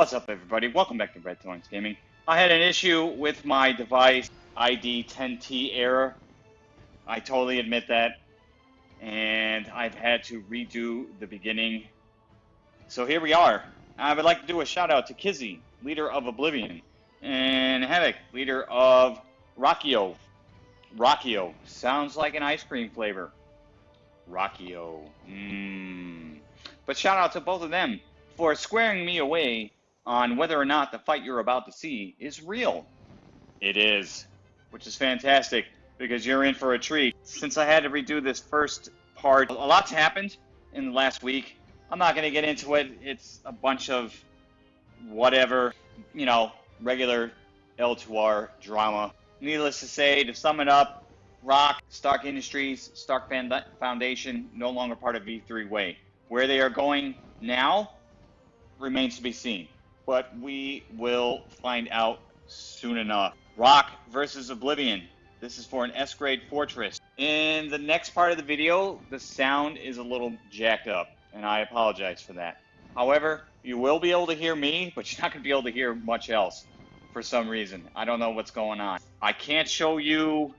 What's up, everybody? Welcome back to Red Thorns Gaming. I had an issue with my device ID 10T error. I totally admit that. And I've had to redo the beginning. So here we are. I would like to do a shout out to Kizzy, leader of Oblivion, and Havoc, leader of Rockio. Rockio. Sounds like an ice cream flavor. Rockio. Mmm. But shout out to both of them for squaring me away on whether or not the fight you're about to see is real. It is, which is fantastic because you're in for a treat. Since I had to redo this first part, a lot's happened in the last week. I'm not going to get into it. It's a bunch of whatever, you know, regular L2R drama. Needless to say, to sum it up, Rock, Stark Industries, Stark Foundation, no longer part of V3 Way. Where they are going now remains to be seen but we will find out soon enough. Rock versus Oblivion. This is for an S-grade fortress. In the next part of the video, the sound is a little jacked up, and I apologize for that. However, you will be able to hear me, but you're not going to be able to hear much else for some reason. I don't know what's going on. I can't show you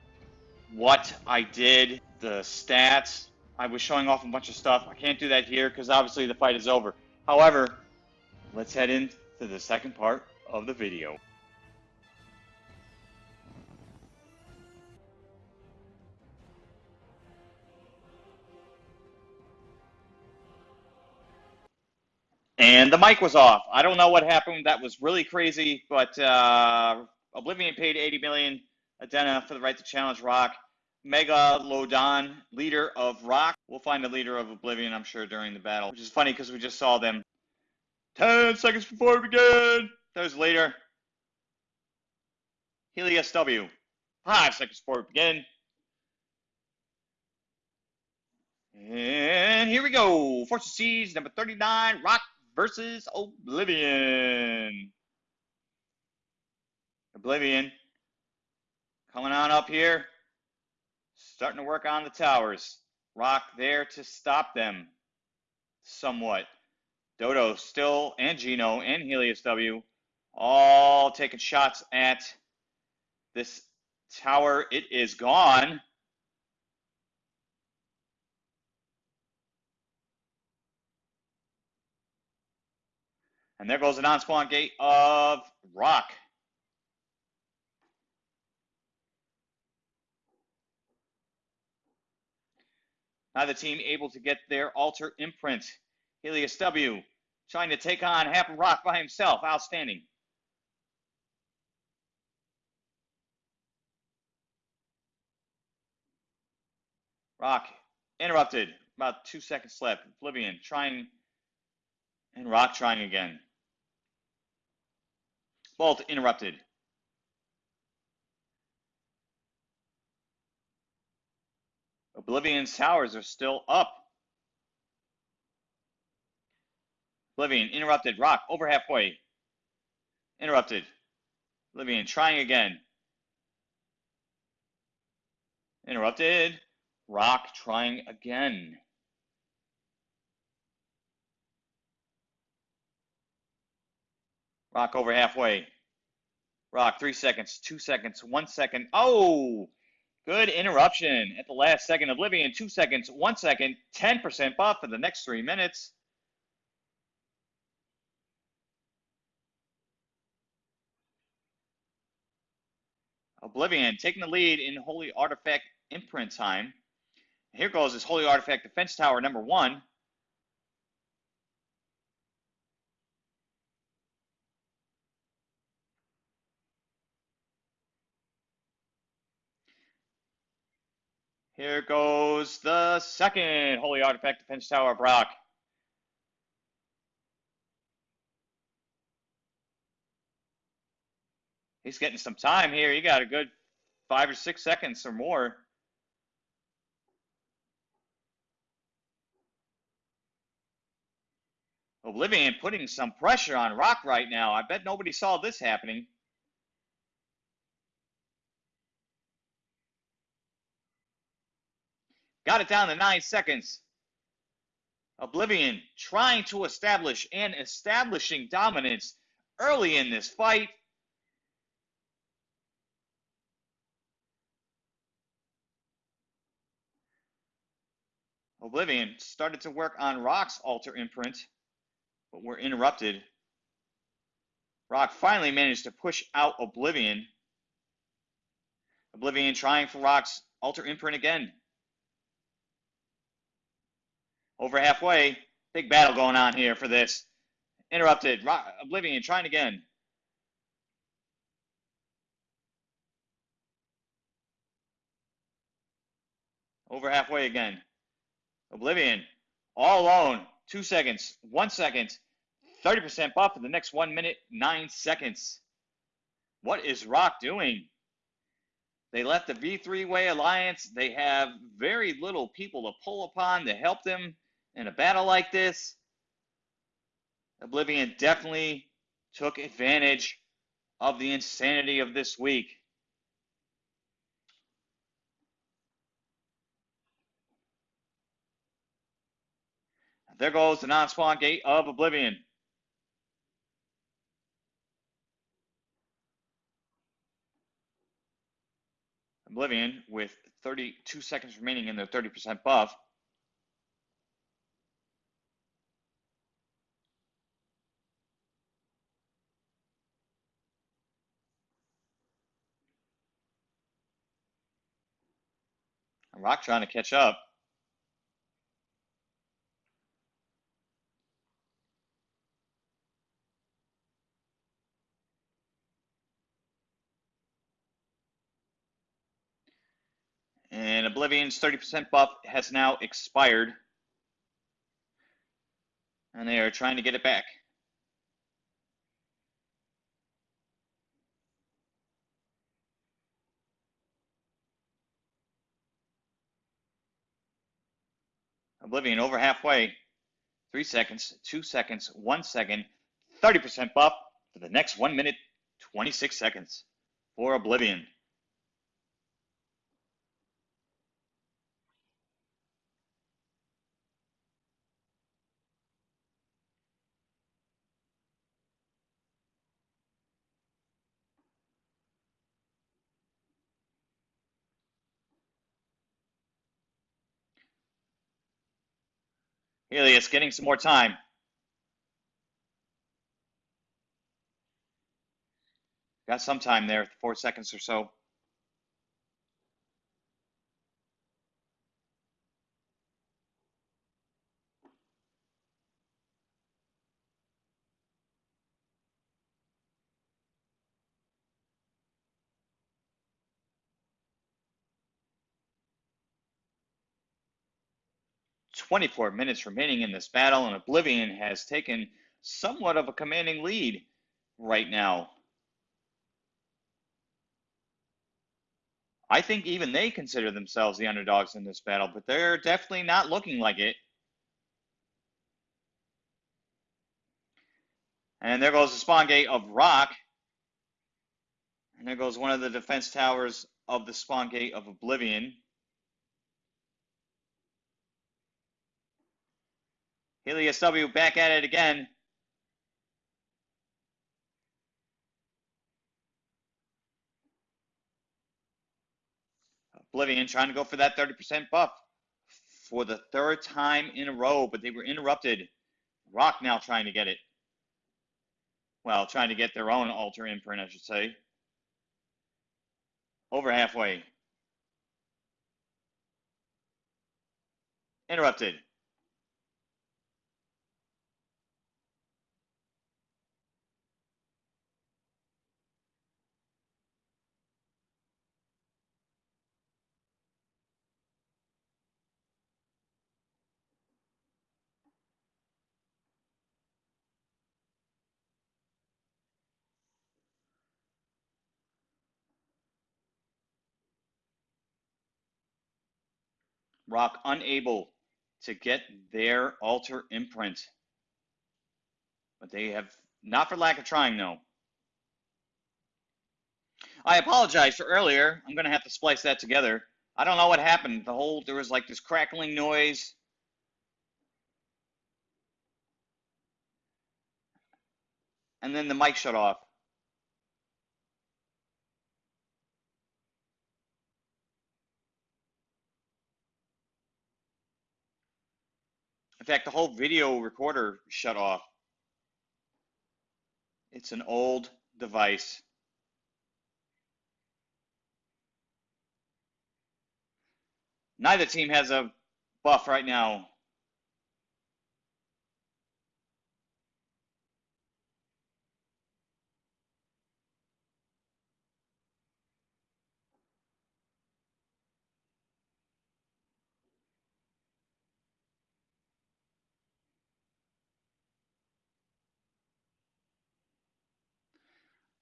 what I did, the stats. I was showing off a bunch of stuff. I can't do that here because obviously the fight is over. However, let's head in to the second part of the video. And the mic was off. I don't know what happened. That was really crazy, but uh, Oblivion paid 80 million Adena for the right to challenge Rock. Mega Lodon, leader of Rock. We'll find the leader of Oblivion, I'm sure, during the battle, which is funny because we just saw them 10 seconds before we begin. Those later. Helios W. 5 seconds before we begin. And here we go. Fortune Siege number 39, Rock versus Oblivion. Oblivion coming on up here. Starting to work on the towers. Rock there to stop them somewhat. Dodo still, and Gino, and Helios W, all taking shots at this tower. It is gone. And there goes the non-spawn gate of Rock. Now the team able to get their altar imprint. Helios W trying to take on of Rock by himself. Outstanding. Rock interrupted. About two seconds left. Oblivion trying, and Rock trying again. Both interrupted. Oblivion's towers are still up. Oblivion, interrupted. Rock, over halfway. Interrupted. Oblivion, trying again. Interrupted. Rock, trying again. Rock over halfway. Rock, three seconds, two seconds, one second. Oh, good interruption at the last second. Oblivion, two seconds, one second, 10% buff for the next three minutes. Oblivion taking the lead in Holy Artifact imprint time. Here goes this Holy Artifact Defense Tower number one. Here goes the second Holy Artifact Defense Tower of Rock. He's getting some time here. He got a good five or six seconds or more. Oblivion putting some pressure on Rock right now. I bet nobody saw this happening. Got it down to nine seconds. Oblivion trying to establish and establishing dominance early in this fight. Oblivion started to work on Rock's altar imprint, but were interrupted. Rock finally managed to push out Oblivion. Oblivion trying for Rock's altar imprint again. Over halfway, big battle going on here for this. Interrupted. Rock, Oblivion trying again. Over halfway again. Oblivion, all alone, two seconds, one second, 30% buff for the next one minute, nine seconds. What is Rock doing? They left the V3 Way Alliance. They have very little people to pull upon to help them in a battle like this. Oblivion definitely took advantage of the insanity of this week. There goes the non-spawn gate of Oblivion. Oblivion with 32 seconds remaining in their 30% buff. Rock trying to catch up. And Oblivion's 30% buff has now expired. And they are trying to get it back. Oblivion over halfway. Three seconds, two seconds, one second, 30% buff for the next one minute, 26 seconds for Oblivion. Helios getting some more time. Got some time there, four seconds or so. Twenty-four minutes remaining in this battle, and Oblivion has taken somewhat of a commanding lead right now. I think even they consider themselves the underdogs in this battle, but they're definitely not looking like it. And there goes the spawn gate of Rock. And there goes one of the defense towers of the spawn gate of Oblivion. Helios W back at it again. Oblivion trying to go for that 30% buff for the third time in a row, but they were interrupted. Rock now trying to get it. Well, trying to get their own altar imprint, I should say. Over halfway. Interrupted. Rock unable to get their altar imprint. But they have, not for lack of trying, no. I apologize for earlier. I'm going to have to splice that together. I don't know what happened. The whole, there was like this crackling noise. and then the mic shut off. In fact, the whole video recorder shut off. It's an old device. Neither team has a buff right now.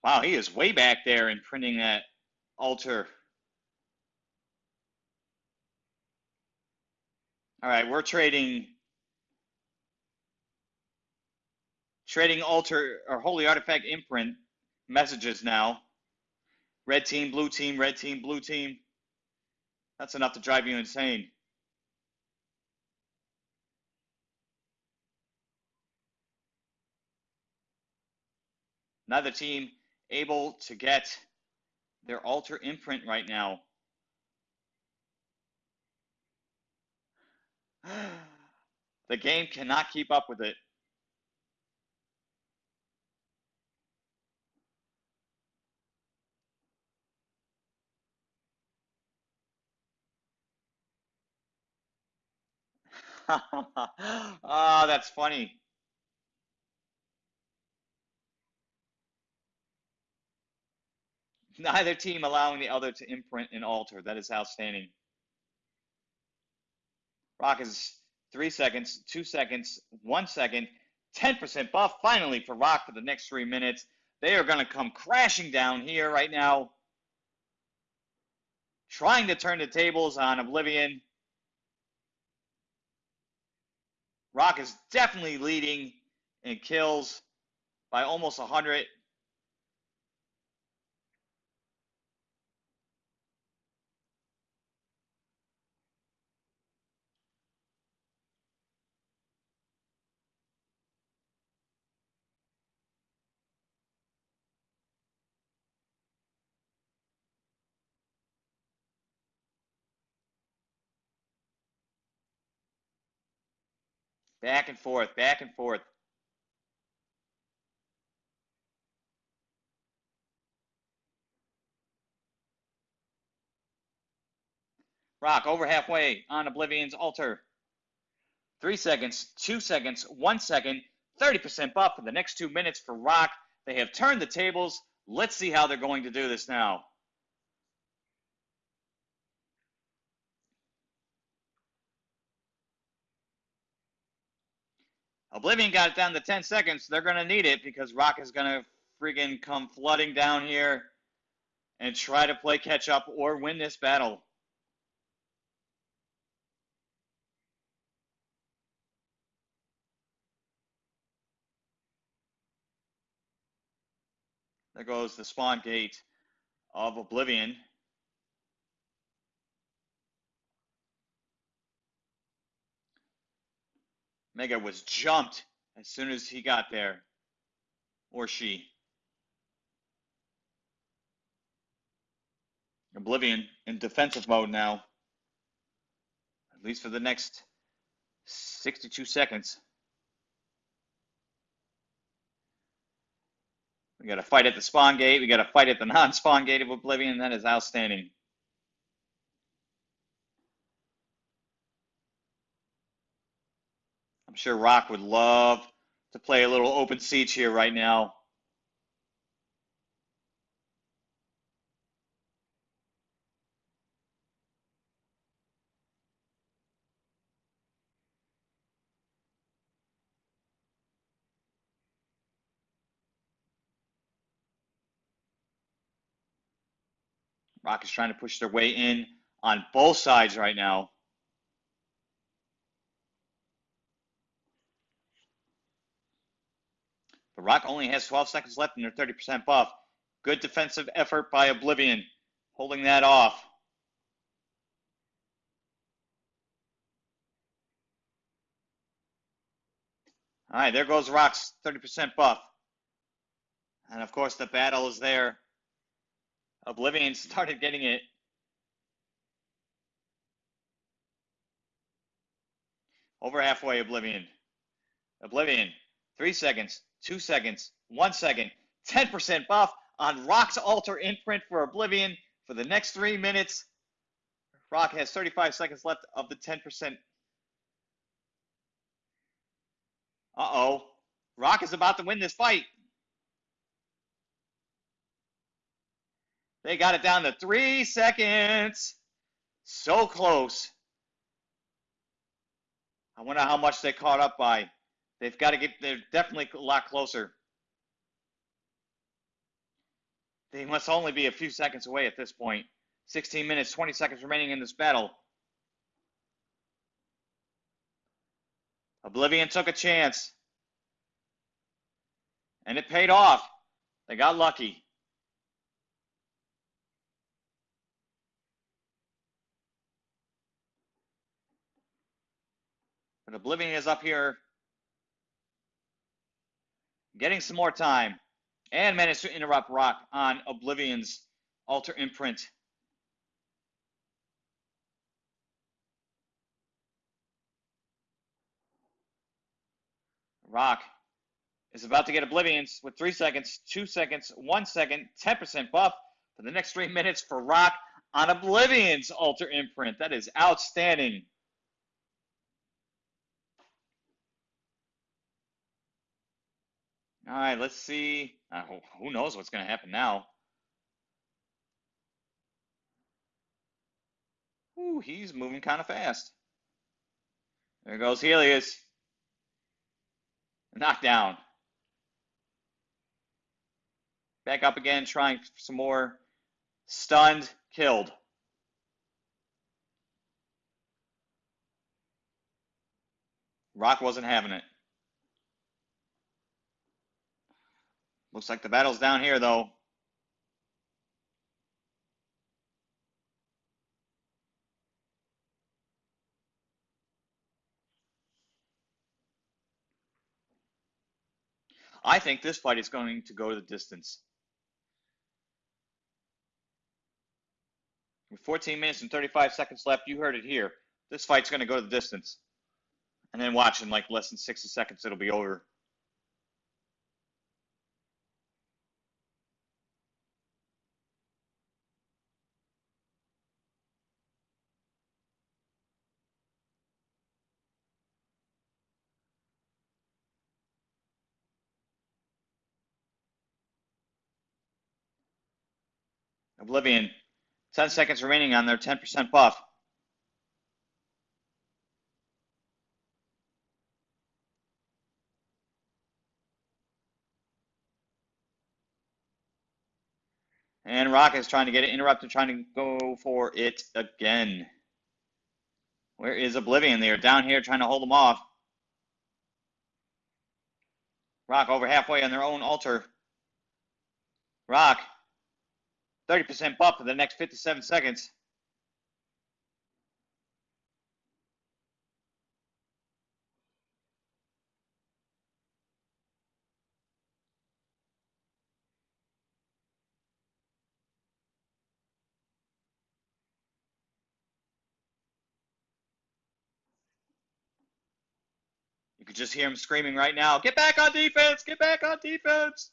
Wow, he is way back there in printing that altar. All right, we're trading trading altar or holy artifact imprint messages now. Red team, blue team, red team, blue team. That's enough to drive you insane. Another team able to get their altar imprint right now. the game cannot keep up with it. Ah, oh, that's funny. Neither team allowing the other to imprint and altar. That is outstanding. Rock is three seconds, two seconds, one second, 10% buff finally for Rock for the next three minutes. They are going to come crashing down here right now, trying to turn the tables on Oblivion. Rock is definitely leading in kills by almost 100. Back and forth, back and forth. Rock over halfway on Oblivion's altar. Three seconds, two seconds, one second, 30% buff for the next two minutes for Rock. They have turned the tables. Let's see how they're going to do this now. Oblivion got it down to 10 seconds. They're going to need it because Rock is going to friggin' come flooding down here and try to play catch up or win this battle. There goes the spawn gate of Oblivion. Mega was jumped as soon as he got there. Or she. Oblivion in defensive mode now. At least for the next 62 seconds. We got to fight at the spawn gate. We got to fight at the non-spawn gate of Oblivion. That is outstanding. Sure Rock would love to play a little open siege here right now. Rock is trying to push their way in on both sides right now. The Rock only has 12 seconds left in their 30% buff. Good defensive effort by Oblivion, holding that off. All right, there goes Rock's 30% buff. And of course, the battle is there. Oblivion started getting it. Over halfway, Oblivion. Oblivion, three seconds, two seconds, one second, 10% buff on Rock's Altar imprint for Oblivion for the next three minutes. Rock has 35 seconds left of the 10%. Uh oh. Rock is about to win this fight. They got it down to three seconds. So close. I wonder how much they caught up by. They've got to get, they're definitely a lot closer. They must only be a few seconds away at this point. 16 minutes, 20 seconds remaining in this battle. Oblivion took a chance. And it paid off. They got lucky. But Oblivion is up here getting some more time and managed to interrupt Rock on Oblivion's altar imprint. Rock is about to get Oblivions with three seconds, two seconds, one second, 10% buff for the next three minutes for Rock on Oblivion's altar imprint. That is outstanding. All right, let's see. Uh, who knows what's going to happen now? Ooh, he's moving kind of fast. There goes Helios. Knockdown. Back up again, trying some more. Stunned, killed. Rock wasn't having it. Looks like the battle's down here, though. I think this fight is going to go the distance. With 14 minutes and 35 seconds left, you heard it here. This fight's going to go to the distance. And then watch in like less than 60 seconds, it'll be over. Oblivion, 10 seconds remaining on their 10% buff. And Rock is trying to get it interrupted, trying to go for it again. Where is Oblivion? They are down here trying to hold them off. Rock over halfway on their own altar. Rock 30% buff for the next 57 seconds. You could just hear him screaming right now, get back on defense, get back on defense.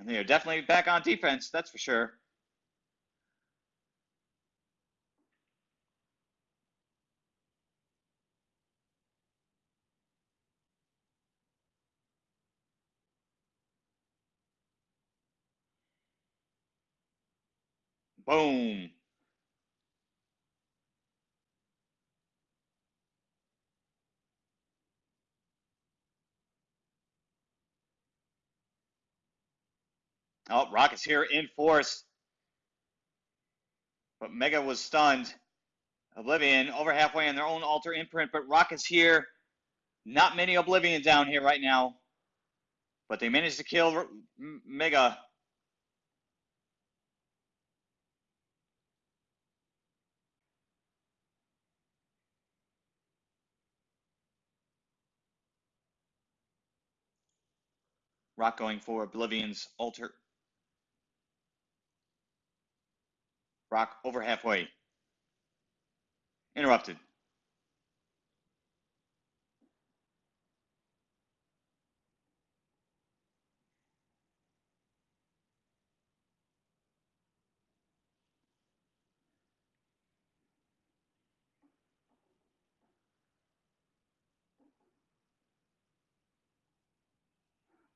And they are definitely back on defense, that's for sure. Boom. Oh, Rocket's here in force. But Mega was stunned. Oblivion over halfway on their own altar imprint, but Rocket's here. Not many Oblivion down here right now. But they managed to kill Mega. Rock going for Oblivion's altar. Rock over halfway. Interrupted.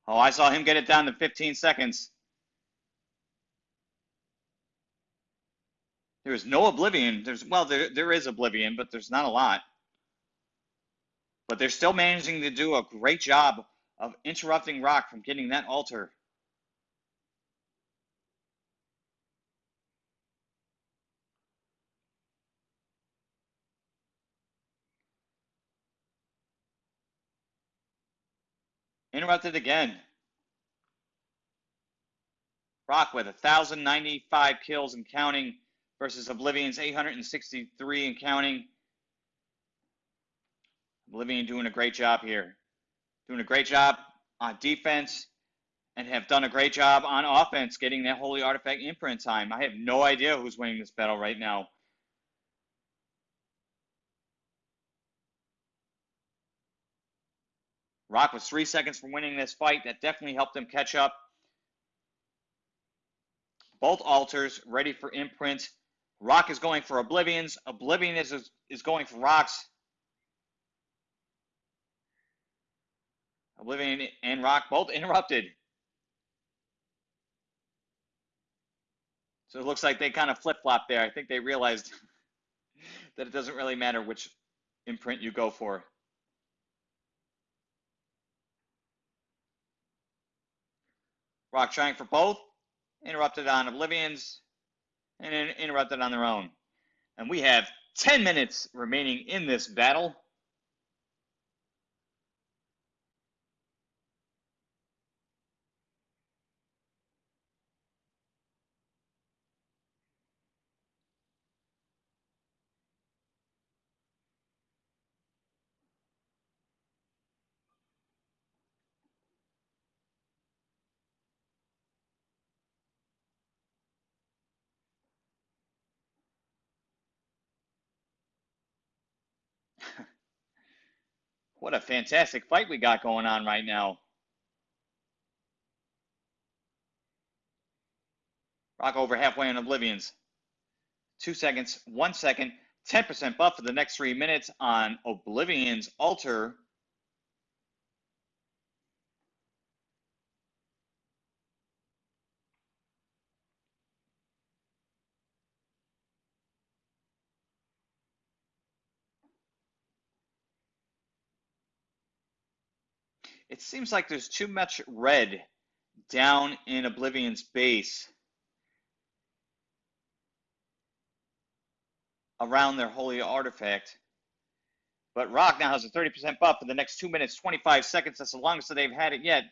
Oh, I saw him get it down to 15 seconds. There is no oblivion. There's well, there there is oblivion, but there's not a lot. But they're still managing to do a great job of interrupting Rock from getting that altar. Interrupted again. Rock with 1,095 kills and counting versus Oblivion's 863 and counting. Oblivion doing a great job here. Doing a great job on defense and have done a great job on offense getting that Holy Artifact imprint time. I have no idea who's winning this battle right now. Rock was three seconds from winning this fight. That definitely helped him catch up. Both altars ready for imprint. Rock is going for Oblivions. Oblivion is, is going for Rocks. Oblivion and Rock both interrupted. So it looks like they kind of flip flop there. I think they realized that it doesn't really matter which imprint you go for. Rock trying for both. Interrupted on Oblivions. And interrupted on their own. And we have 10 minutes remaining in this battle. What a fantastic fight we got going on right now. Rock over halfway on Oblivions. Two seconds, one second, 10% buff for the next three minutes on Oblivion's Altar. It seems like there's too much red down in Oblivion's base around their holy artifact. But Rock now has a 30% buff for the next 2 minutes, 25 seconds. That's the longest that they've had it yet.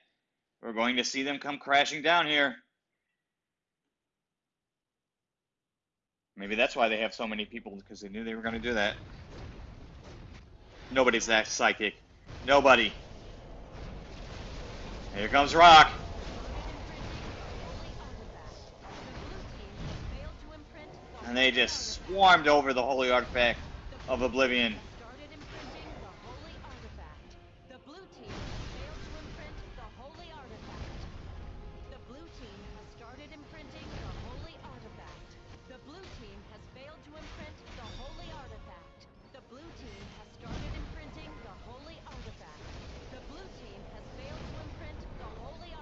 We're going to see them come crashing down here. Maybe that's why they have so many people, because they knew they were going to do that. Nobody's that psychic. Nobody. Here comes Rock. And they just swarmed over the holy artifact of Oblivion.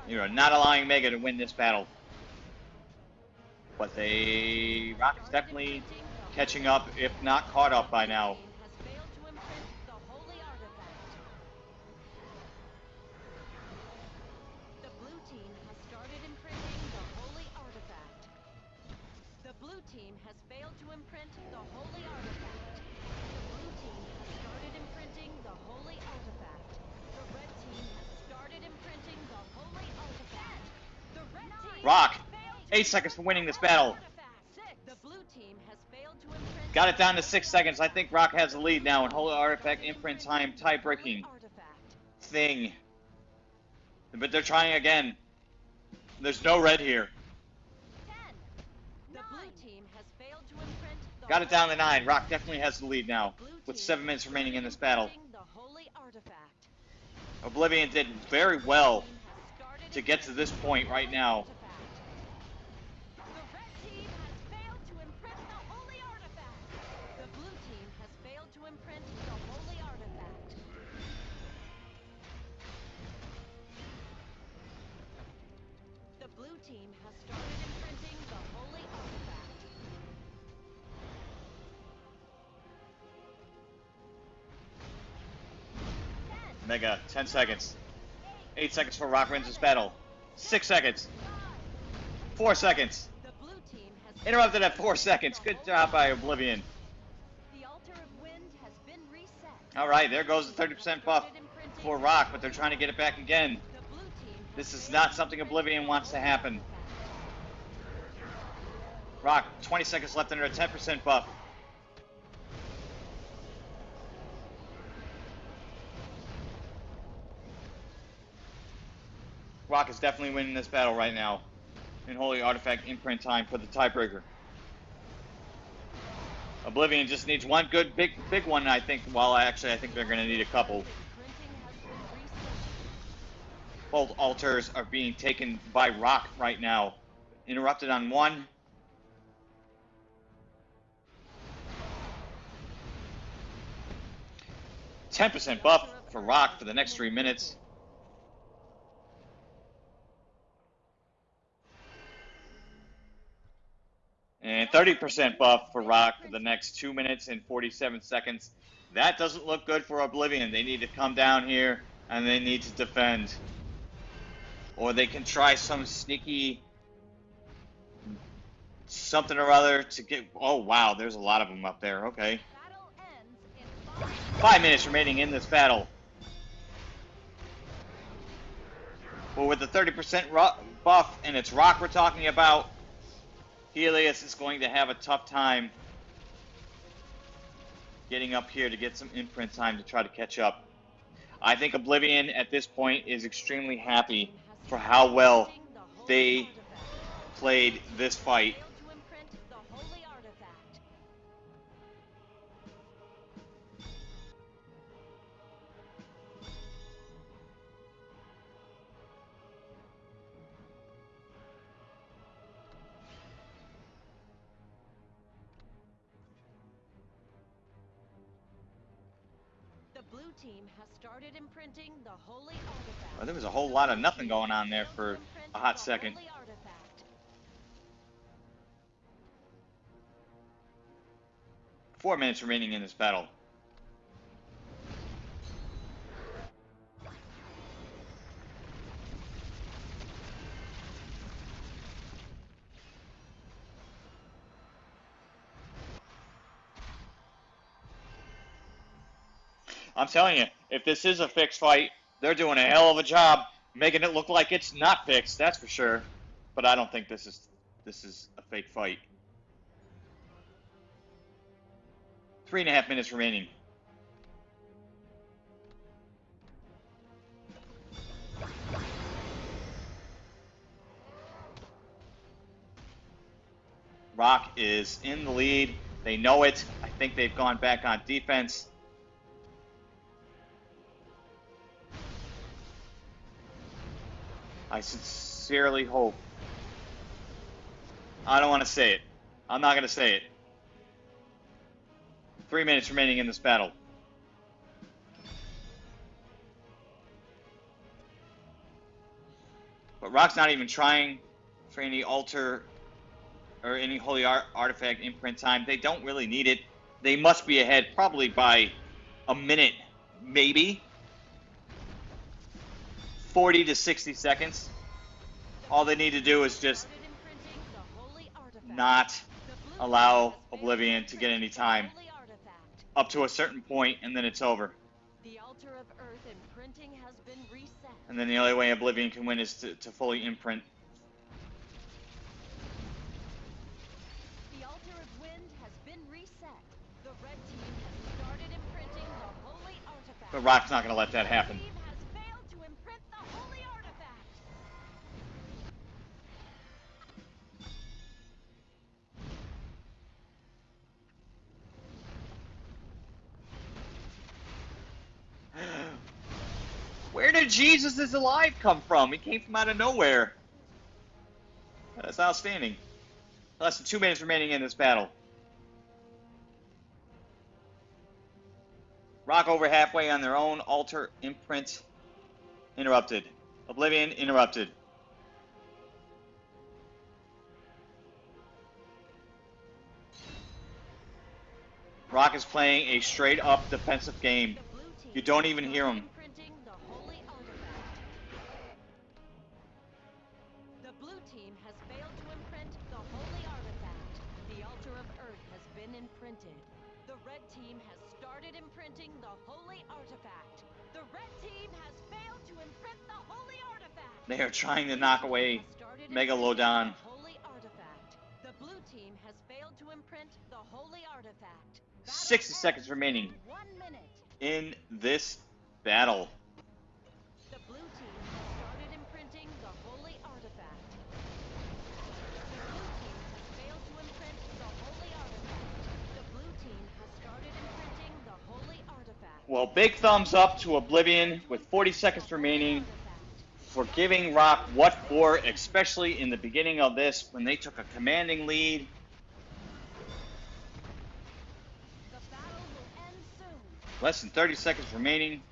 You are not allowing Mega to win this battle. But they... Rock is definitely catching up, if not caught up by now. Eight seconds for winning this battle. Got it down to six seconds. I think Rock has the lead now, in Holy Artifact imprint time tie-breaking thing. But they're trying again. There's no red here. Got it down to nine. Rock definitely has the lead now, with seven minutes remaining in this battle. Oblivion did very well to get to this point right now. Team has started imprinting the holy artifact. Ten, Mega, 10 seconds. 8 seconds for Rock wins this battle. 6 seconds. 4 seconds. the blue team has Interrupted at 4 seconds. Good job by Oblivion. The altar of wind has been reset. Alright, there goes the 30% buff for Rock, but they're trying to get it back again. The blue team has This is not something Oblivion wants to happen. Rock, 20 seconds left under a 10% buff. Rock is definitely winning this battle right now. In Holy Artifact imprint time for the tiebreaker. Oblivion just needs one good big big one, I think. Well, actually, I think they're going to need a couple. Both altars are being taken by Rock right now. Interrupted on one. Ten percent buff for Rock for the next three minutes. And 30% buff for Rock for the next 2 minutes and 47 seconds. That doesn't look good for Oblivion. They need to come down here and they need to defend. Or they can try some sneaky something or other to get. Oh, wow, there's a lot of them up there. Okay. Five minutes remaining in this battle. Well, with the 30% buff and it's Rock we're talking about, Helios is going to have a tough time getting up here to get some imprint time to try to catch up. I think Oblivion at this point is extremely happy for how well they played this fight. Well, there was a whole lot of nothing going on there for a hot second. Four minutes remaining in this battle. Telling you, if this is a fixed fight, they're doing a hell of a job making it look like it's not fixed. That's for sure. But I don't think this is this is a fake fight. Three and a half minutes remaining. Rock is in the lead. They know it. I think they've gone back on defense. I sincerely hope. I don't want to say it. I'm not going to say it. Three minutes remaining in this battle. But Rock's not even trying for any altar or any holy art artifact imprint time. They don't really need it. They must be ahead probably by a minute, maybe. 40 to 60 seconds. All they need to do is just not allow Oblivion to get any time. up to a certain point and then it's over. The altar of earth imprinting has been reset. And then the only way Oblivion can win is to, to fully imprint. The altar of has been reset. The red team has the. But Rock's not going to let that happen. Jesus is alive come from? He came from out of nowhere. That's outstanding. Less than two minutes remaining in this battle. Rock over halfway on their own altar imprint interrupted. Oblivion interrupted. Rock is playing a straight up defensive game. You don't even hear started team has started imprinting the holy artifact. The red team has failed to imprint the holy artifact. They are trying to knock away Megalodon. holy artifact. The blue team has failed to imprint the holy artifact. Battle 60 seconds remaining. In this battle. The blue team has started imprinting the holy artifact. The blue team has failed to imprint the holy artifact. The blue team has started imprinting the holy artifact. Well, big thumbs up to Oblivion with 40 seconds remaining for giving Rock what for, especially in the beginning of this when they took a commanding lead. Less than 30 seconds remaining.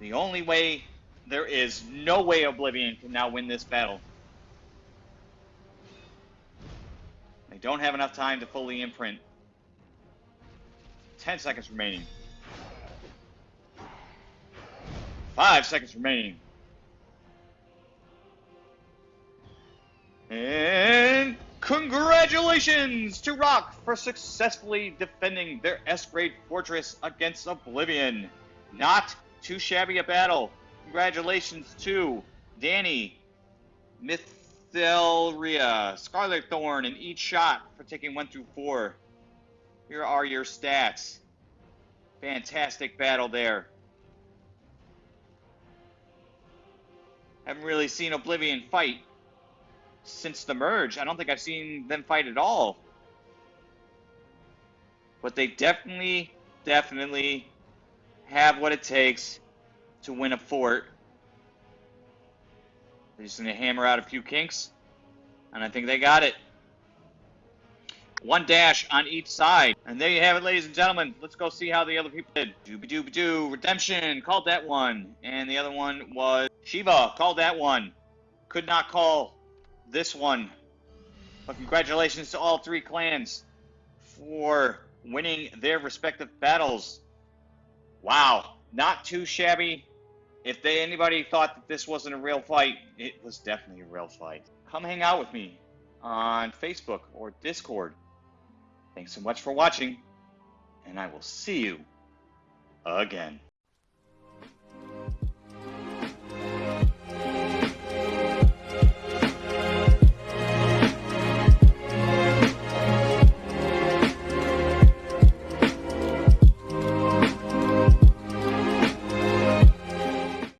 The only way, there is no way Oblivion can now win this battle. They don't have enough time to fully imprint. 10 seconds remaining. 5 seconds remaining. And congratulations to Rock for successfully defending their S-grade fortress against Oblivion. Not too shabby a battle. Congratulations to Danny, Mythelria, Scarlet Thorn, and each shot for taking one through four. Here are your stats. Fantastic battle there. Haven't really seen Oblivion fight since the merge. I don't think I've seen them fight at all. But they definitely, definitely have what it takes to win a fort. They're just going to hammer out a few kinks, and I think they got it. One dash on each side. And there you have it, ladies and gentlemen. Let's go see how the other people did. Dooby dooby doo. Redemption called that one. And the other one was Shiva called that one. Could not call this one. But congratulations to all three clans for winning their respective battles. Wow, not too shabby. If they, anybody thought that this wasn't a real fight, it was definitely a real fight. Come hang out with me on Facebook or Discord. Thanks so much for watching, and I will see you again.